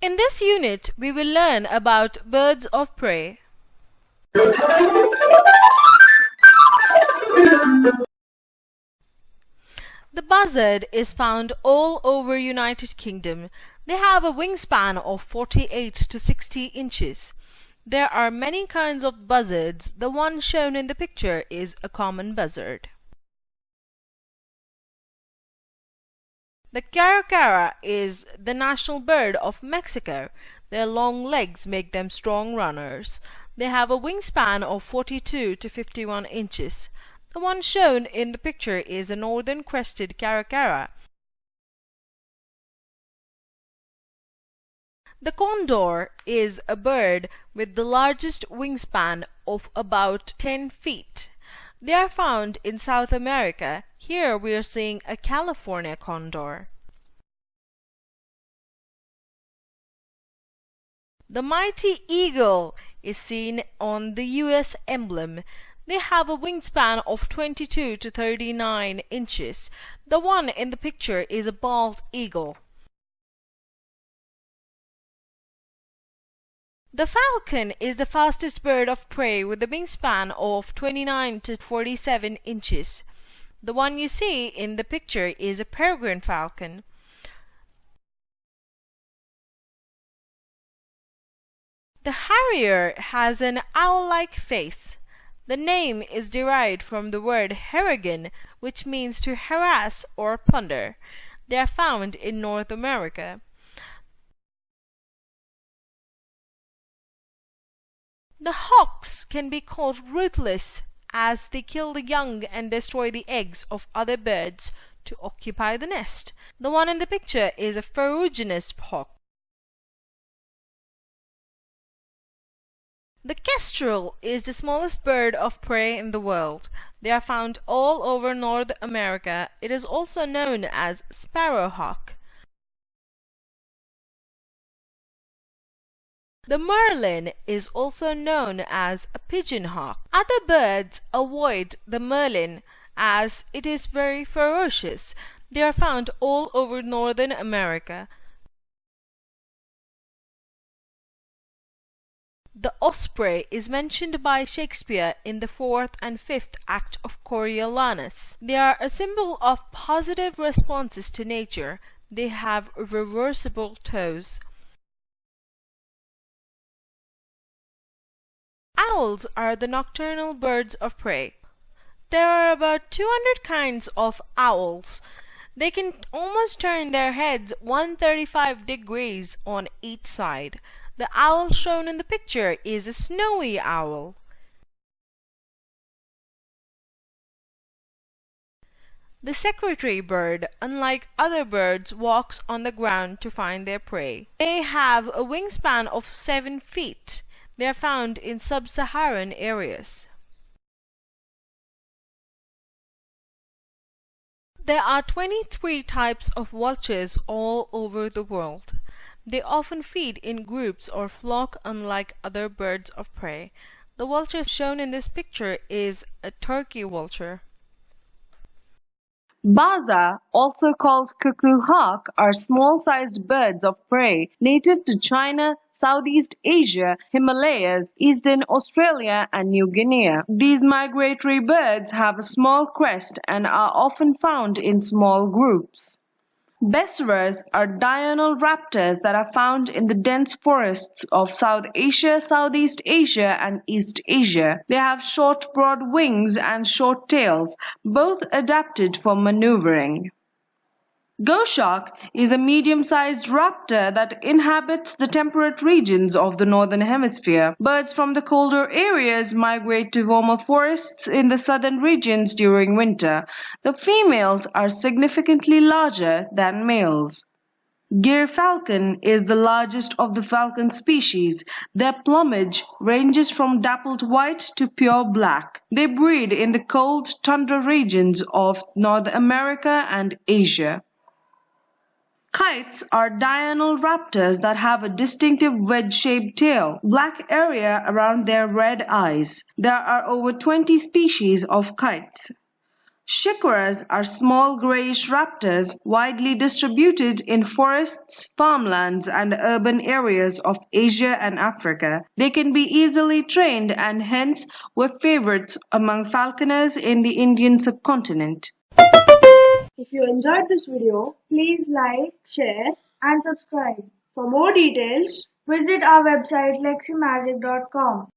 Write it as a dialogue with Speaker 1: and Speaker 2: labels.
Speaker 1: In this unit, we will learn about birds of prey. The buzzard is found all over United Kingdom. They have a wingspan of 48 to 60 inches. There are many kinds of buzzards. The one shown in the picture is a common buzzard. The caracara is the national bird of Mexico. Their long legs make them strong runners. They have a wingspan of 42 to 51 inches. The one shown in the picture is a northern crested caracara. The condor is a bird with the largest wingspan of about 10 feet. They are found in South America. Here we are seeing a California condor. The mighty eagle is seen on the US emblem. They have a wingspan of 22 to 39 inches. The one in the picture is a bald eagle. The falcon is the fastest bird of prey with a wingspan of 29 to 47 inches. The one you see in the picture is a peregrine falcon. The harrier has an owl-like face. The name is derived from the word harrigan, which means to harass or plunder. They are found in North America. The hawks can be called ruthless as they kill the young and destroy the eggs of other birds to occupy the nest. The one in the picture is a ferruginous hawk. The kestrel is the smallest bird of prey in the world. They are found all over North America. It is also known as sparrowhawk. The merlin is also known as a pigeon hawk. Other birds avoid the merlin as it is very ferocious. They are found all over Northern America. The osprey is mentioned by Shakespeare in the fourth and fifth act of Coriolanus. They are a symbol of positive responses to nature. They have reversible toes. Owls are the nocturnal birds of prey. There are about 200 kinds of owls. They can almost turn their heads 135 degrees on each side. The owl shown in the picture is a snowy owl. The secretary bird, unlike other birds, walks on the ground to find their prey. They have a wingspan of 7 feet. They are found in sub-Saharan areas. There are 23 types of vultures all over the world. They often feed in groups or flock unlike other birds of prey. The vulture shown in this picture is a turkey vulture.
Speaker 2: Baza, also called cuckoo hawk, are small-sized birds of prey native to China, Southeast Asia, Himalayas, Eastern Australia and New Guinea. These migratory birds have a small crest and are often found in small groups. Besras are diurnal raptors that are found in the dense forests of South Asia, Southeast Asia and East Asia. They have short broad wings and short tails, both adapted for maneuvering. Goshawk is a medium-sized raptor that inhabits the temperate regions of the northern hemisphere. Birds from the colder areas migrate to warmer forests in the southern regions during winter. The females are significantly larger than males. Gyrfalcon is the largest of the falcon species. Their plumage ranges from dappled white to pure black. They breed in the cold tundra regions of North America and Asia. Kites are diurnal raptors that have a distinctive wedge-shaped tail, black area around their red eyes. There are over 20 species of kites. Shikras are small grayish raptors widely distributed in forests, farmlands, and urban areas of Asia and Africa. They can be easily trained and hence were favorites among falconers in the Indian subcontinent.
Speaker 3: If you enjoyed this video, please like, share and subscribe. For more details, visit our website leximagic.com.